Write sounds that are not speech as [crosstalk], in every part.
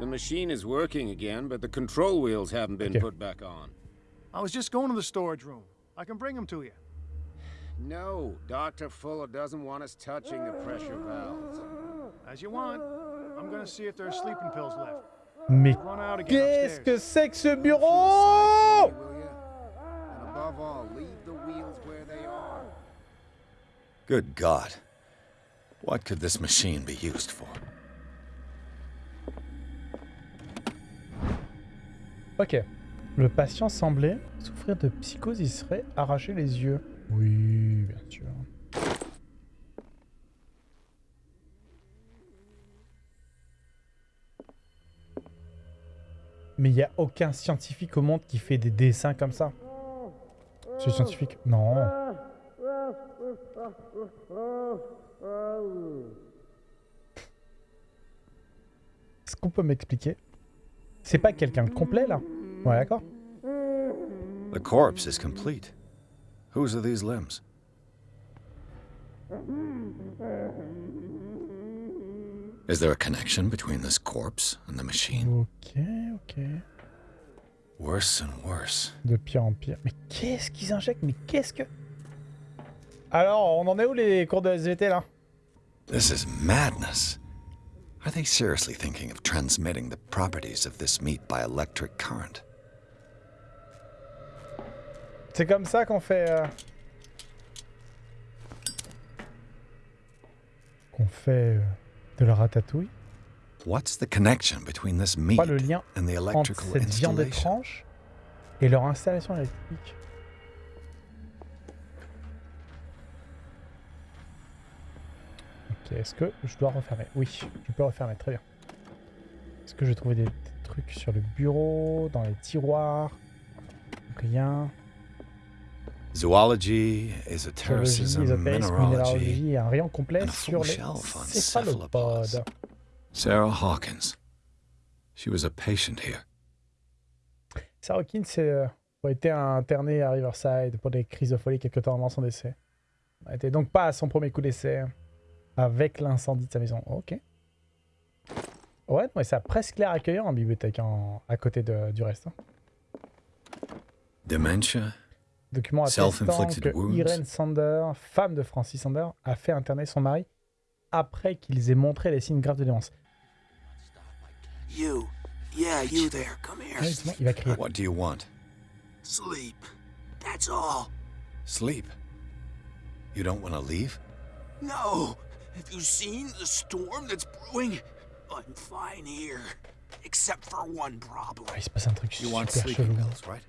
The machine is working again, but the control wheels haven't been Okay. put back on. I was just going to the storage room. I can bring them to you. No, Dr. Fuller doesn't want us touching the pressure valves. As you want. I'm gonna see if there are sleeping pills left. Mais Run out again qu'est-ce que c'est que ce bureau me, will ya? And above all, leave the wheels where they are. Good God. What could this machine be used for? Ok. Le patient semblait souffrir de psychose, il serait arraché les yeux. Oui, bien sûr. Mais il n'y a aucun scientifique au monde qui fait des dessins comme ça. C'est scientifique Non. Est-ce qu'on peut m'expliquer? C'est pas quelqu'un de complet là Ouais, d'accord. The corpse is complete. Whose are these limbs? Is there a connection between this corpse and the machine? Ok, ok. Worse and worse. De pire en pire. Mais qu'est-ce qu'ils injectent? Mais qu'est-ce que... Alors, on en est où les cours de SVT là? This is madness. Are they seriously thinking of transmitting the properties of this meat by electric current? C'est comme ça qu'on fait... euh, Qu'on fait euh, de la ratatouille What's the connection between this meat Pas le lien and the entre electrical cette viande étrange et leur installation électrique. Est-ce que je dois refermer? Oui, je peux refermer, très bien. Est-ce que j'ai trouvé des, des trucs sur le bureau, dans les tiroirs? Rien. Zoology, mineralogy. minéralogie et un rayon complet a sur les céphalopodes. Sarah Hawkins. She was a patient here. Sarah Hawkins euh, a été internée à Riverside pour des crises de folie quelques temps avant son décès. Elle n'était donc pas à son premier coup d'essai avec l'incendie de sa maison. Ok. Ouais, mais ça a presque l'air accueillant en bibliothèque en- à côté de- du reste. hein. Dementia, Document attestant Self-inflicted que wounds? Irene Sander, femme de Francis Sander, a fait interner son mari après qu'ils aient montré les signes graves de démence. You. Yeah, you there. Come here. Ouais, justement, il va crier. what do you want? Sleep. That's all. Sleep? You don't want to leave? No. Have you seen the storm that's brewing? I'm fine here. Except for one problem. Il se passe un truc You want super sleeping pills, right?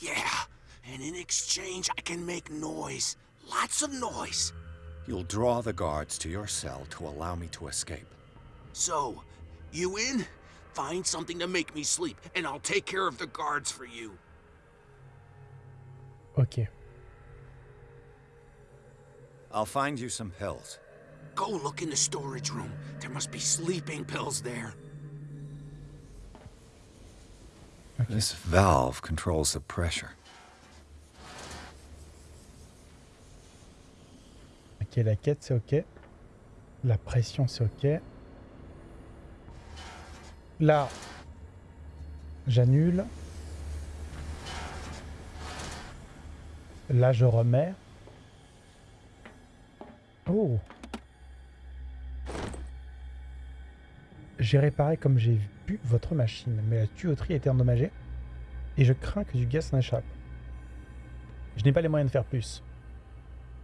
Yeah. And in exchange, I can make noise. Lots of noise. You'll draw the guards to your cell to allow me to escape. So, you in? Find something to make me sleep, and I'll take care of the guards for you. Ok. I'll find you some pills. Go look in the storage room. There must be sleeping pills there. This valve controls the pressure. Ok, la quête, c'est ok. La pression, c'est ok. Là, j'annule. Là, je remets. Oh J'ai réparé comme j'ai vu votre machine, mais la tuyauterie a été endommagée et je crains que du gaz s'en échappe. Je n'ai pas les moyens de faire plus.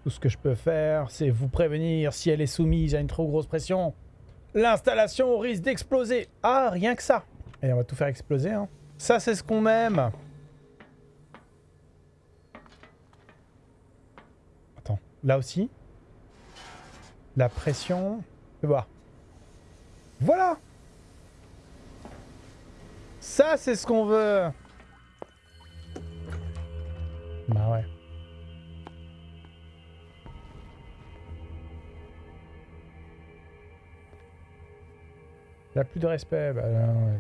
Tout ce que je peux faire, c'est vous prévenir si elle est soumise à une trop grosse pression. L'installation risque d'exploser. Ah, rien que ça. Et on va tout faire exploser. Hein. Ça, c'est ce qu'on aime. Attends, là aussi? La pression. Fais voir. Voilà. Ça, c'est ce qu'on veut. Bah ouais. Il a plus de respect. Bah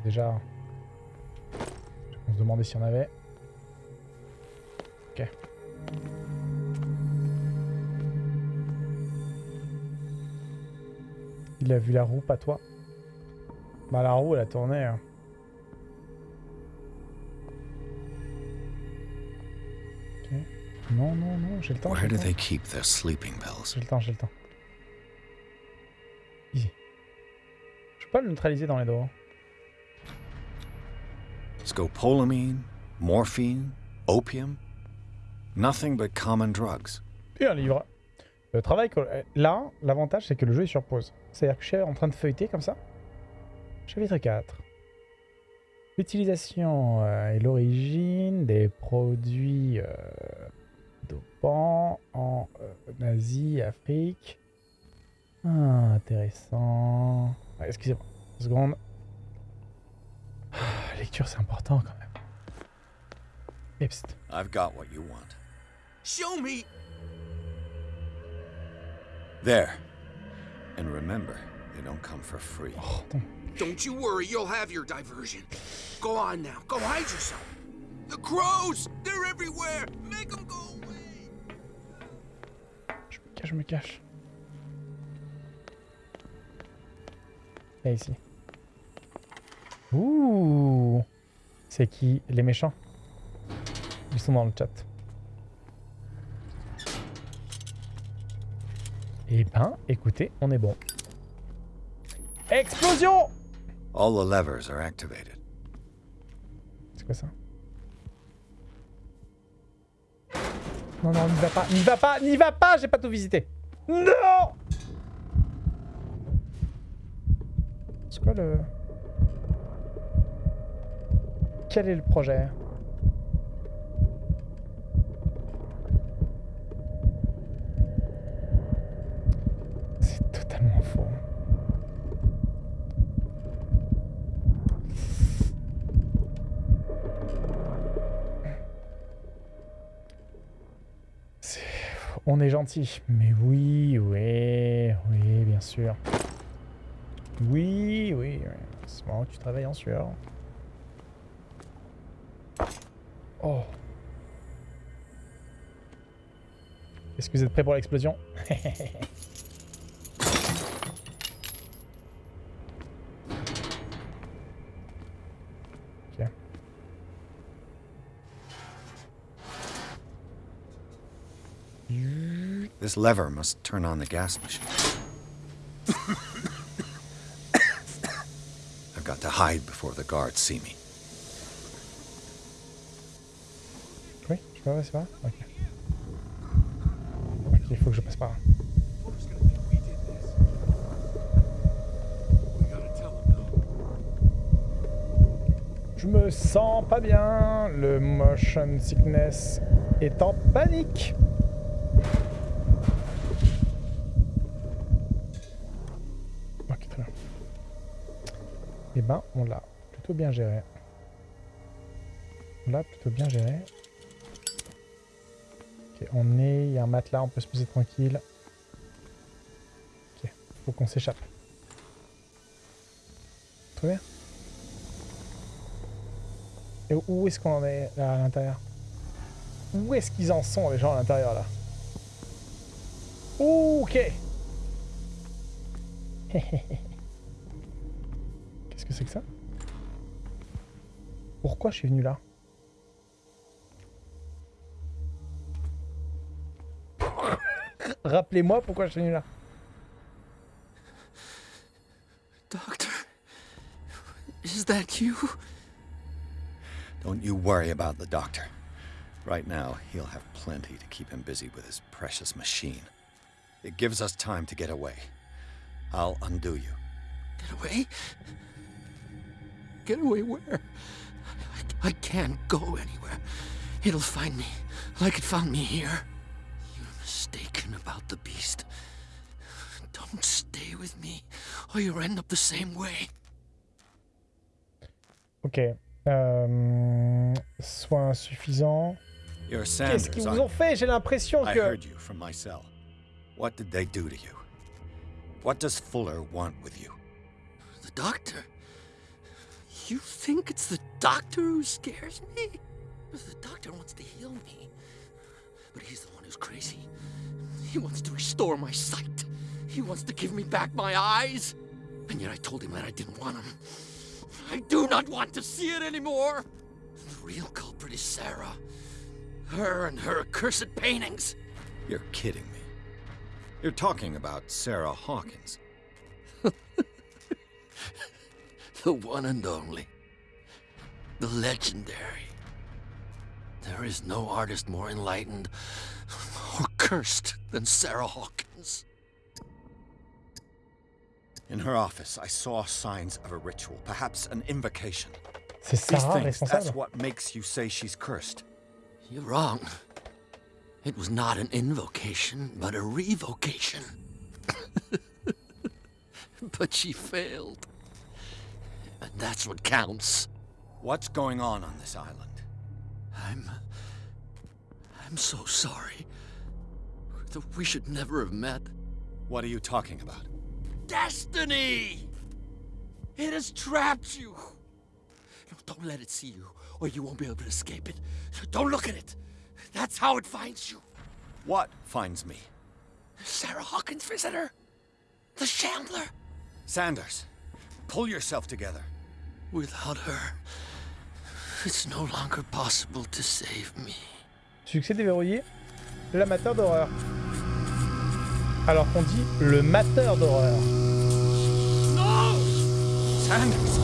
déjà. On se demandait s'il y en avait. Ok. Il a vu la roue, pas toi. Bah la roue elle a tourné. hein. Non, non, non, j'ai le temps. j'ai Where le do temps. they keep their sleeping pills? J'ai le temps, j'ai le temps. Easy. Je peux pas le neutraliser dans les dos. Scopolamine? Morphine? Opium? Nothing but common drugs. Et un livre. Le travail que... Là, l'avantage c'est que le jeu est sur pause. C'est-à-dire que je suis en train de feuilleter comme ça. Chapitre 4. L'utilisation euh, et l'origine des produits euh, dopants en euh, Asie, Afrique. Ah, intéressant. Ouais, Excusez-moi, une seconde. Ah, lecture, c'est important quand même. Et. I've got what you want. Show me. There. And remember, they don't come for free. Oh. Don't you worry, you'll have your diversion. Go on now, go hide yourself. The crows! They're everywhere! Make them go away! Je me cache. Là, ici. Ouh C'est qui Les méchants? Ils sont dans le chat. Eh ben, écoutez, on est bon. Explosion All the levers are activated. C'est quoi ça? Non, non, n'y va pas, n'y va pas, n'y va pas, j'ai pas tout visité. Non C'est quoi le... Quel est le projet C'est totalement faux. C'est- On est gentil. Mais oui, oui, oui, bien sûr. Oui, oui, oui. C'est marrant que tu travailles en sueur. Oh. Est-ce que vous êtes prêts pour l'explosion [laughs] Ok. This lever must turn on the gas machine. I've got to hide before the guards see me. Oui, je peux passer par là? Ok. Il faut que je passe par là. Je me sens pas bien. Le motion sickness est en panique. On l'a plutôt bien géré. On l'a plutôt bien géré. Ok, on est... Il y a un matelas, on peut se poser tranquille. Ok, faut qu'on s'échappe. Très bien. Et où est-ce qu'on en est là à l'intérieur? Où est-ce qu'ils en sont les gens à l'intérieur là? Ok [laughs] c'est que ça Pourquoi je suis venu là Rappelez-moi pourquoi je suis venu là. Doctor, is that you? Don't you worry about the doctor. Right now, he'll have plenty to keep him busy with his precious machine. It gives us time to get away. I'll undo you. Get away? Get away where? I, I can't go anywhere. It'll find me, like it found me here. You're mistaken about the beast. Don't stay with me, or you'll end up the same way. Ok. Euh, soins insuffisants. You're Qu'est-ce qu'ils vous ont fait J'ai l'impression you? I que... heard you from my cell. What did they do to you? What does Fuller want with you? The doctor? You think it's the doctor who scares me? The doctor wants to heal me. But he's the one who's crazy. He wants to restore my sight. He wants to give me back my eyes. And yet I told him that I didn't want him. I do not want to see it anymore. The real culprit is Sarah. Her and her accursed paintings. You're kidding me. You're talking about Sarah Hawkins. [laughs] The one and only. The legendary. There is no artist more enlightened or cursed than Sarah Hawkins. In her office, I saw signs of a ritual, perhaps an invocation. These things, that's what makes you say she's cursed. You're wrong. It was not an invocation, but a revocation. [laughs] but she failed. And that's what counts. What's going on on this island? I'm. I'm so sorry. That we should never have met. What are you talking about? Destiny! It has trapped you. No, Don't let it see you, or you won't be able to escape it. Don't look at it. That's how it finds you. What finds me? Sarah Hawkins' visitor. The Shambler. Sanders, pull yourself together. Without her, it's no longer possible to save me. Succès déverrouillé. L'amateur d'horreur. Alors qu'on dit le mateur d'horreur. No! Sanders!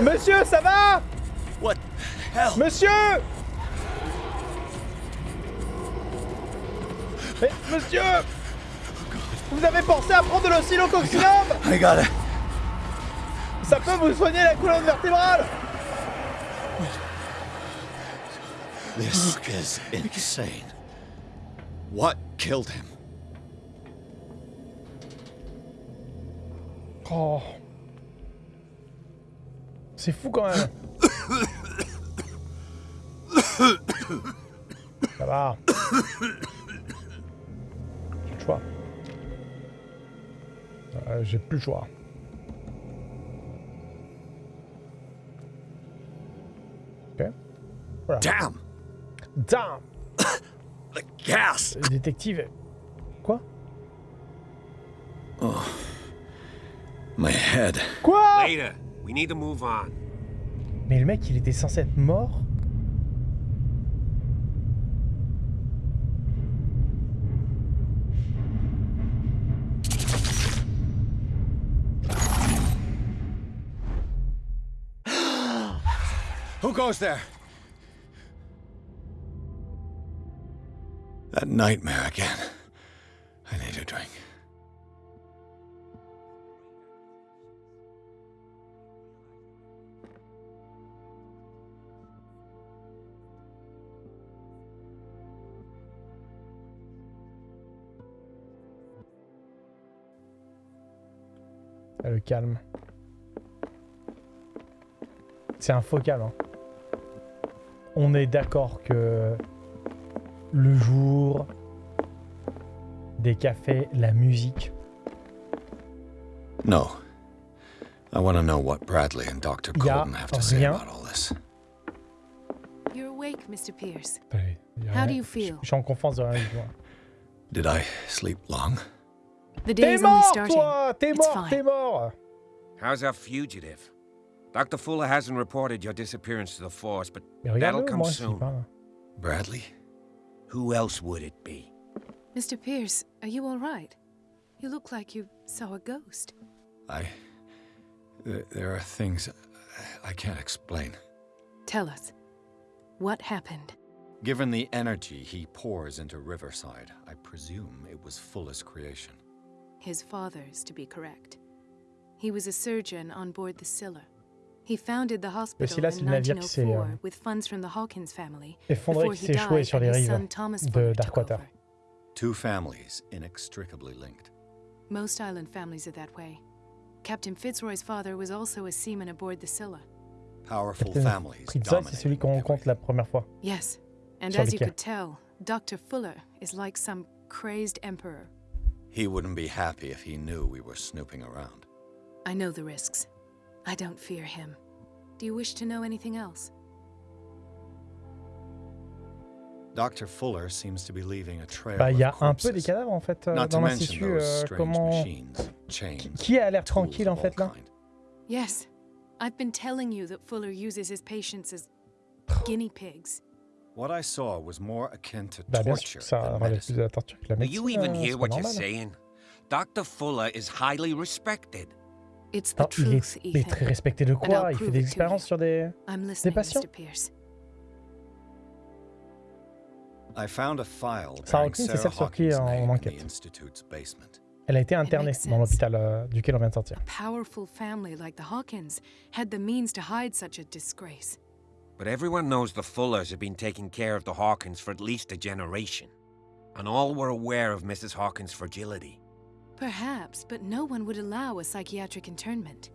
Monsieur, ça va? What the hell? Monsieur Mais, monsieur Vous avez pensé à prendre de l'oscillococcinum it. Ça peut vous soigner la colonne vertébrale This is insane. What killed him? Oh. C'est fou quand même. Ça va. Le choix. Euh, J'ai plus le choix. Ok. Voilà. Damn! Damn [coughs] The gas! Le Détective. Quoi? My head. Quoi? Later. We need to move on. Mais le mec, il était censé être mort? Who goes there? That nightmare again. I need a drink. Le calme. C'est un faux calme. hein. On est d'accord que le jour, des cafés, la musique. No. I want to know what Bradley and Dr. Colton have to say about all this. You're awake, Mr. Pierce. How do you feel? Je suis en confiance de rien du tout. Did I sleep long? The T'es day is only mort, starting. toi T'es It's mort, fine. t'es mort How's our fugitive? Dr. Fuller hasn't reported your disappearance to the force, but that'll come soon. Bradley? Who else would it be? Mr. Pierce, are you all right? You look like you saw a ghost. I. There, there are things I can't explain. Tell us. What happened? Given the energy he pours into Riverside, I presume it was Fuller's creation. His father's, to be correct. He was a surgeon on board the Scylla. He founded the hospital Scylla, c'est in le navire qui s'est, 1904 euh, oh with funds from the Hawkins family. Effondré before qui he s'est échoué died sur les his rives son Thomas de Fuller took Darkwater. over. Two families inextricably linked. Most island families are that way. Captain Fitzroy's father was also a seaman aboard the Scylla. Powerful families Pritza, c'est celui dominating qu'on rencontre la everything. première fois. Yes, and as you could tell, Dr. Fuller is like some crazed emperor. He wouldn't be happy if he knew we were snooping around. I know the risks. I don't fear him. Do you wish to know anything else? Dr. Fuller seems to be leaving a trail Bah, il y a of un peu des corpses. cadavres en fait euh, Not to dans mention l'institut. those euh, strange comment. machines, chains, Qui a l'air tranquille en all fait là. Yes, I've been telling you that Fuller uses his patients as guinea pigs. What I saw was more akin to Bah sûr torture ça than relève medicine. de la torture que la Do you even euh, hear what you're saying? Dr. Fuller is highly respected. It's the Non, il, est, il est Ethan. très respecté de quoi? Il fait des expériences sur des. Listening, patients? Mr. Pierce. I found a file Sarah Hawkins, c'est celle sur qui on name in the enquête. Elle a été internée dans l'hôpital euh, duquel on vient de sortir. Powerful family like the Hawkins had the means to hide such a disgrace. But everyone knows the Fullers have been taking care of the Hawkins for at least a generation. And all were aware of Mrs. Hawkins' fragility. Perhaps, but no one would allow a psychiatric internment.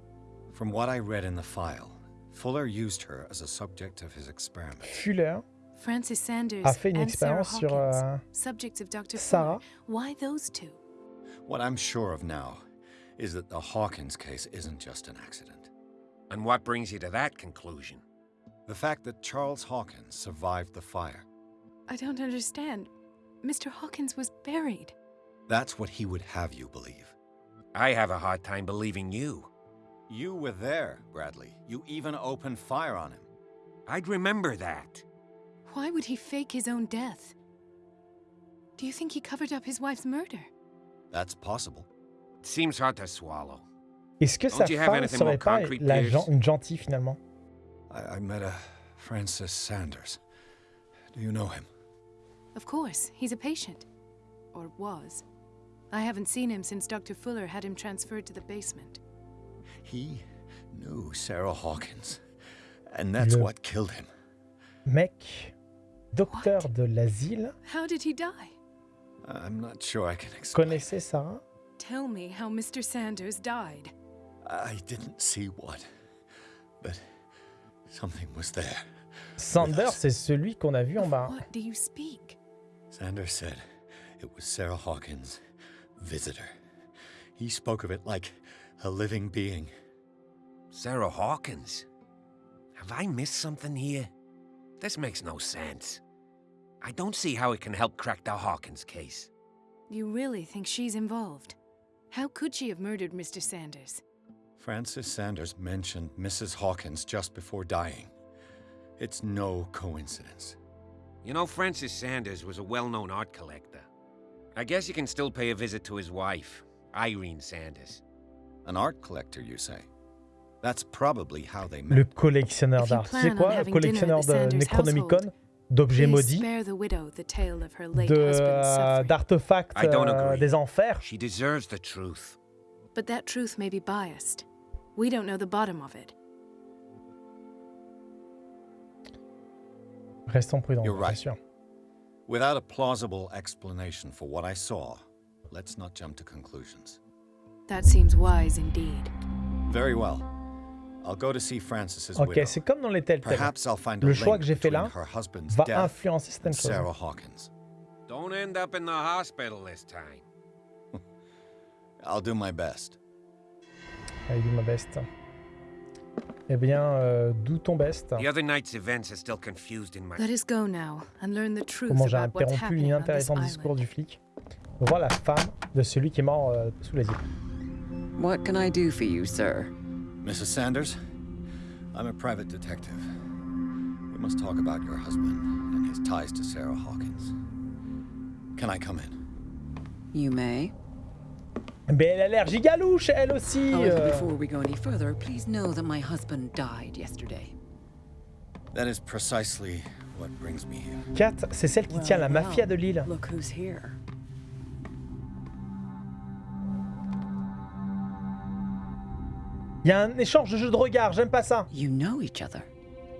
From what I read in the file, Fuller used her as a subject of his experiment. Fuller Francis Sanders a fait une and Sarah expérience sur Hawkins, euh, subjects of Dr. Sarah. Fuller. Why those two? What I'm sure of now is that the Hawkins case isn't just an accident. And what brings you to that conclusion? The fact that Charles Hawkins survived the fire, I don't understand. Mr. Hawkins was buried. That's what he would have you believe. I have a hard time believing you. You were there, Bradley. You even opened fire on him. I'd remember that. Why would he fake his own death? Do you think he covered up his wife's murder? That's possible. It seems hard to swallow. Est-ce que Don't sa you have femme anything serait more pas concrete, la Pierce? gen- une gentille finalement I, I met a Francis Sanders. Do you know him? Of course, he's a patient. Or was. I haven't seen him since Dr. Fuller had him transferred to the basement. He knew Sarah Hawkins. And that's Le- what killed him. Mec, docteur What? de l'asile, How did he die? I'm not sure I can explain. connaissait Sarah Tell me how Mr. Sanders died. I didn't see what, but something was there. Sanders, c'est celui qu'on a vu en bas. what do you speak? Sanders said it was Sarah Hawkins' visitor. He spoke of it like a living being. Sarah Hawkins? Have I missed something here? This makes no sense. I don't see how it can help crack the Hawkins case. You really think she's involved? How could she have murdered Mr. Sanders? Francis Sanders mentioned Mrs. Hawkins just before dying. It's no coincidence. You know, Francis Sanders was a well known art collector. I guess you can still pay a visit to his wife, Irene Sanders. An art collector, you say? That's probably how they Le met. collectionneur If you d'art. On quoi Le collectionneur de Necronomicon, d'objets maudits, spare the widow the tale of her late de, husband's euh, d'artefacts I don't euh, agree. des enfers. She deserves the truth. But that truth may be biased. We don't know the bottom of it. Restons prudents, You're bien right. sûr. Without a plausible explanation for what I saw, let's not jump to conclusions. That seems wise indeed. Very well. I'll go to see Francis's Ok, widow. c'est comme dans les Telltale. Perhaps I'll find a Le choix link que j'ai fait between là her husband's va death influencer and certaines choses. Sarah Hawkins. Don't end up in the hospital this time. [laughs] I'll do my best. I'll do my best. Eh bien, euh, d'où ton best The other night's events are still confused in my. Let us go now and learn the truth Comment j'ai interrompu l'inintéressant discours du flic. On voit la femme de celui qui est mort euh, sous les îles. What can I do for you, sir? Mrs. Sanders, I'm a private detective. We must talk about your husband and his ties to Sarah Hawkins. Can I come in? You may. Mais elle a l'air gigalouche, elle aussi However, euh. before we go any further, please know that my husband died yesterday. That is precisely what brings me here. Kat, c'est celle qui tient la mafia de l'île. Look who's here. Il y a un échange de jeux de regard, j'aime pas ça. You know each other.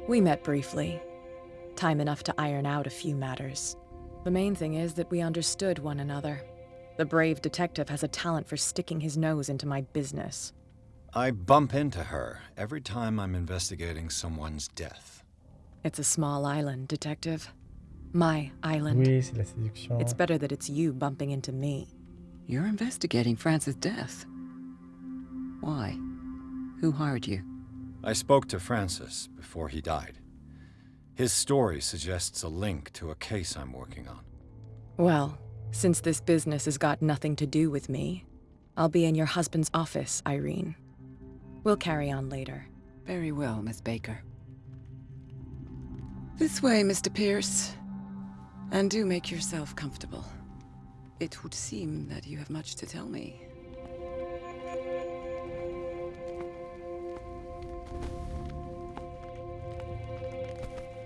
We met briefly. Time enough to iron out a few matters. The main thing is that we understood one another. The brave detective has a talent for sticking his nose into my business. I bump into her every time I'm investigating someone's death. It's a small island, detective. My island. Oui, c'est la séduction. It's better that it's you bumping into me. You're investigating Francis' death. Why? Who hired you? I spoke to Francis before he died. His story suggests a link to a case I'm working on. Well, since this business has got nothing to do with me, I'll be in your husband's office, Irene. We'll carry on later. Very well, Miss Baker. This way, Mr. Pierce. And do make yourself comfortable. It would seem that you have much to tell me.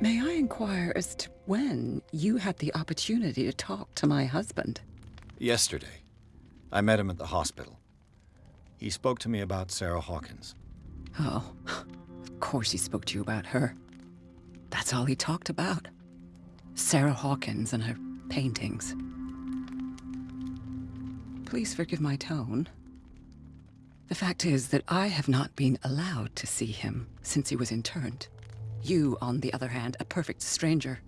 May I inquire as to when you had the opportunity to talk to my husband? Yesterday, I met him at the hospital. He spoke to me about Sarah Hawkins. Oh, of course he spoke to you about her. That's all he talked about. Sarah Hawkins and her paintings. Please forgive my tone. The fact is that I have not been allowed to see him since he was interned. You, on the other hand, a perfect stranger,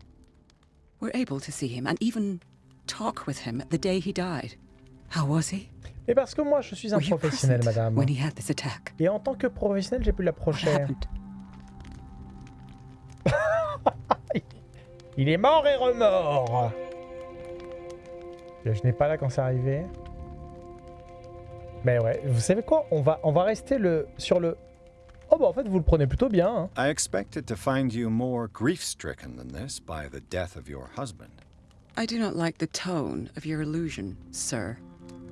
were able to see him and even talk with him the day he died. How was he? Et parce que moi, je suis un Were professionnel, madame. when he had this attack? Et en tant que professionnel, j'ai pu l'approcher. [laughs] Il est mort et remort Je n'ai pas là quand c'est arrivé. Mais ouais, vous savez quoi? On va, on va rester le, sur le... Oh bah en fait, vous le prenez plutôt bien. hein. I expected to find you more grief-stricken than this by the death of your husband. I do not like the tone of your allusion, sir.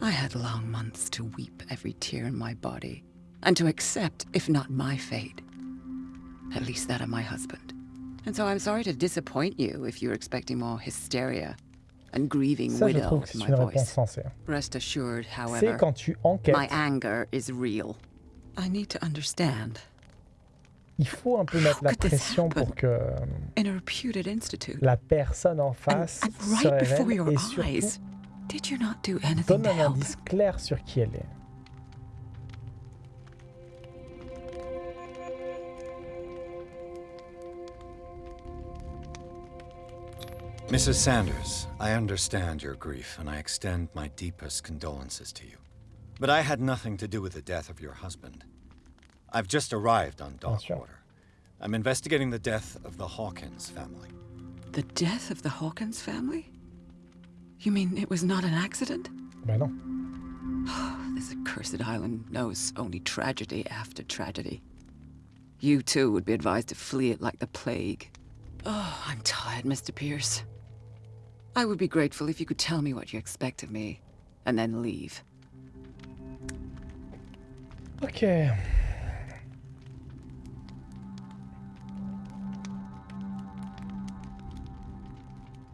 I had long months to weep every tear in my body, and to accept, if not my fate, at least that of my husband. And so I'm sorry to disappoint you if you're expecting more hysteria and grieving Ça, je widow trouve que in c'est my une réponse voice. Rest assured, however, quand tu enquêtes, my anger is real. I need to understand. Il faut un peu mettre la pression pour que In a reputed institute, la personne en face se révèle et surtout did you not do anything donne un indice clair sur qui elle est. Mrs. Sanders, I understand your grief, and I extend my deepest condolences to you. But I had nothing to do with the death of your husband. I've just arrived on Bien sûr. Darkwater. I'm investigating the death of the Hawkins family. The death of the Hawkins family? You mean it was not an accident? Bah non. [sighs] This accursed island knows only tragedy after tragedy. You too would be advised to flee it like the plague. Oh, I'm tired, Mr. Pierce. I would be grateful if you could tell me what you expect of me, and then leave. Ok.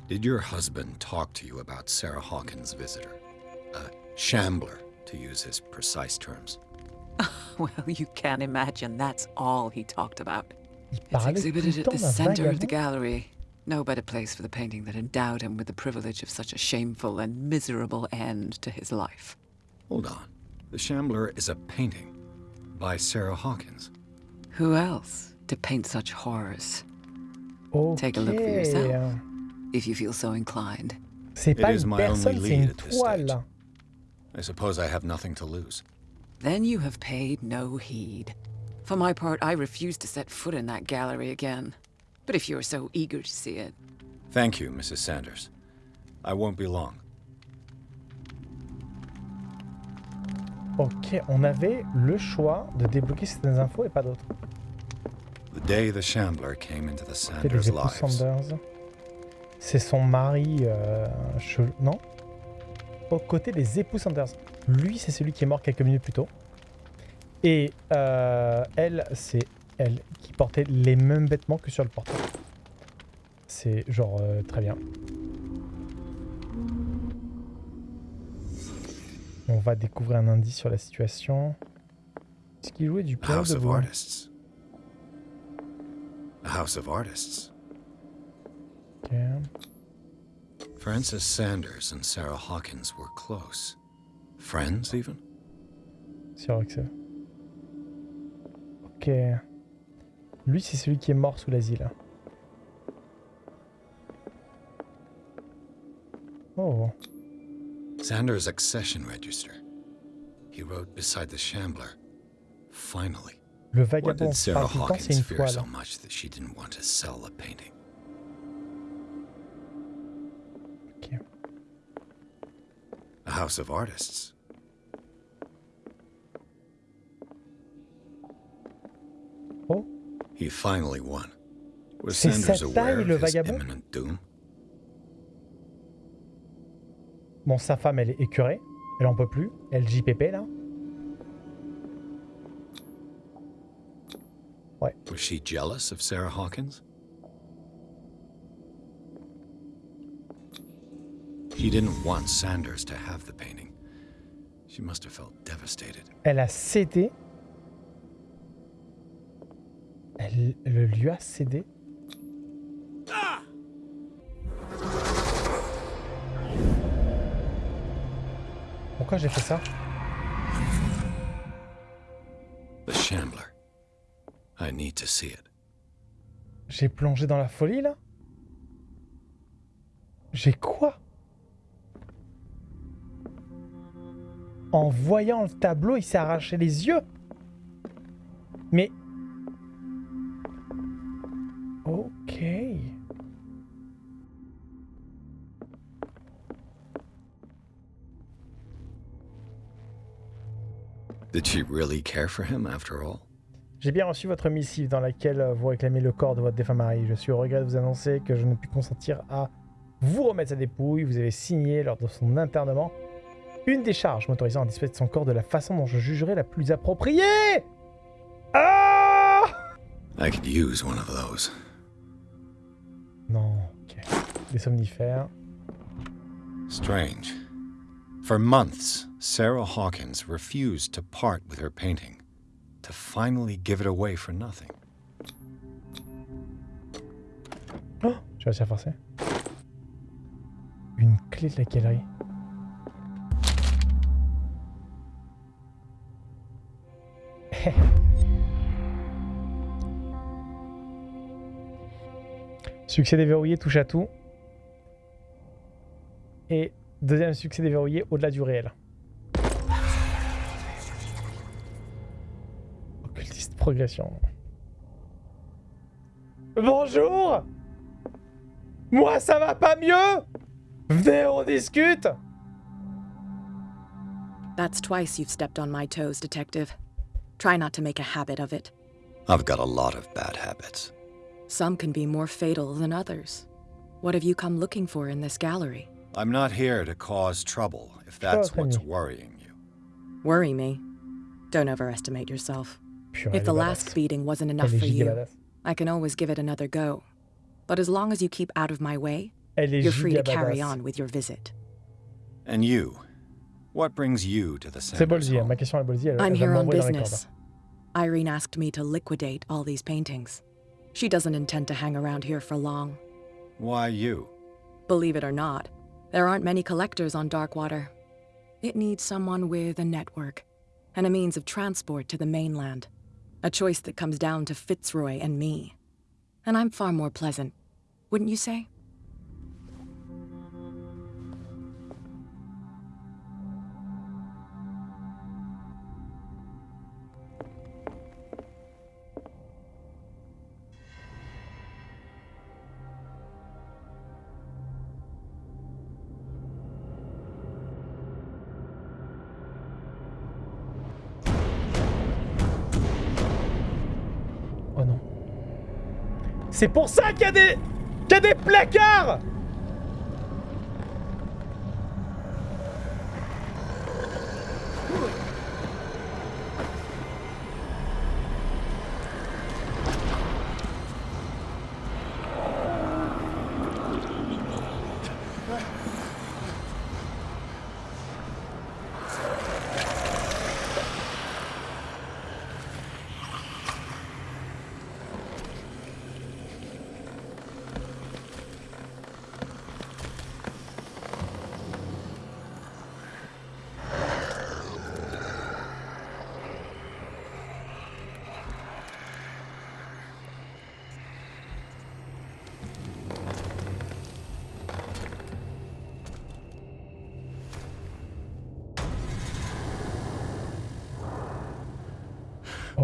Did your husband talk to you about Sarah Hawkins' visitor? A shambler, to use his precise terms. [laughs] Well, you can't imagine that's all he talked about. It's exhibited at the center of the gallery. No better place for the painting that endowed him with the privilege of such a shameful and miserable end to his life. Hold on. The Shambler is a painting by Sarah Hawkins. Who else to paint such horrors, Ok. Take a look for yourself. If you feel so inclined? C'est It pas is une my only personne, c'est lead une at this stage. toile. I suppose I have nothing to lose. Then you have paid no heed. For my part, I refuse to set foot in that gallery again. But if you're so eager to see it, Thank you, Mrs. Sanders. I won't be long. Ok, on avait le choix de débloquer certaines infos et pas d'autres. The day the Shambler came into the Sanders' lives, Sanders. C'est son mari. Euh, Non Au côté des époux Sanders. Lui, c'est celui qui est mort quelques minutes plus tôt. Et euh, elle, c'est elle qui portait les mêmes vêtements que sur le portrait. C'est genre euh, très bien. On va découvrir un indice sur la situation. Est-ce qu'il jouait du piano house of artists. House of artists. Ok. Frances Sanders and Sarah Hawkins were close. Friends, even? Sur euh. Roxy. Ok. Lui, c'est celui qui est mort sous l'asile. Oh. Sanders' accession register. He wrote beside the Shambler. Finally. Le What did Sarah parle tout le temps, c'est Hawkins fear so much that she didn't want to sell the painting? House of Artists. Oh, He finally won. Was Sanders aware of le his vagabond? imminent doom? bon, sa femme, elle est écœurée. Elle en peut plus. Elle JPP, là. Was she jealous of Sarah Hawkins? She didn't want Sanders to have the painting. She must have felt devastated. Elle a cédé. Elle le lui a cédé. Pourquoi j'ai fait ça? The Shambler. I need to see it. J'ai plongé dans la folie là? J'ai quoi? En voyant le tableau, il s'est arraché les yeux Mais... Ok. Did she really care for him after all? J'ai bien reçu votre missive dans laquelle euh, vous réclamez le corps de votre défunt mari. Je suis au regret de vous annoncer que je ne puis consentir à vous remettre sa dépouille. Vous avez signé lors de son internement une décharge m'autorisant à disposer de son corps de la façon dont je jugerai la plus appropriée. Ah I could use one of those. Non, ok. Des somnifères. Strange. For months, Sarah Hawkins refused to part with her painting, to finally give it away for nothing. Oh J'ai réussi à forcer. Une clé de la galerie. Succès déverrouillé, touche à tout. Et deuxième succès déverrouillé, au-delà du réel. Occultiste progression. Bonjour Moi, ça va pas mieux Venez, on discute That's twice you've stepped on my toes, Detective. Try not to make a habit of it. I've got a lot of bad habits. Some can be more fatal than others. What have you come looking for in this gallery? I'm not here to cause trouble, if that's what's worrying you. Worry me? Don't overestimate yourself. If the last beating wasn't enough for you. I can always give it another go. But as long as you keep out of my way, you're free to carry on with your visit. And you? What brings you to the C'est Sanders home? ma question est Bolzi, elle, I'm elle here on m'envoyer dans les cordes. business. Irene asked me to liquidate all these paintings. She doesn't intend to hang around here for long. Why you? Believe it or not, there aren't many collectors on Darkwater. It needs someone with a network and a means of transport to the mainland. A choice that comes down to Fitzroy and me. And I'm far more pleasant, wouldn't you say? C'est pour ça qu'il y a des... qu'il des placards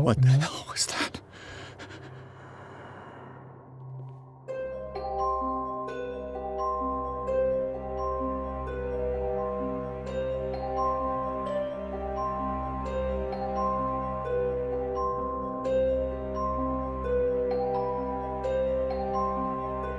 what the mm-hmm. hell?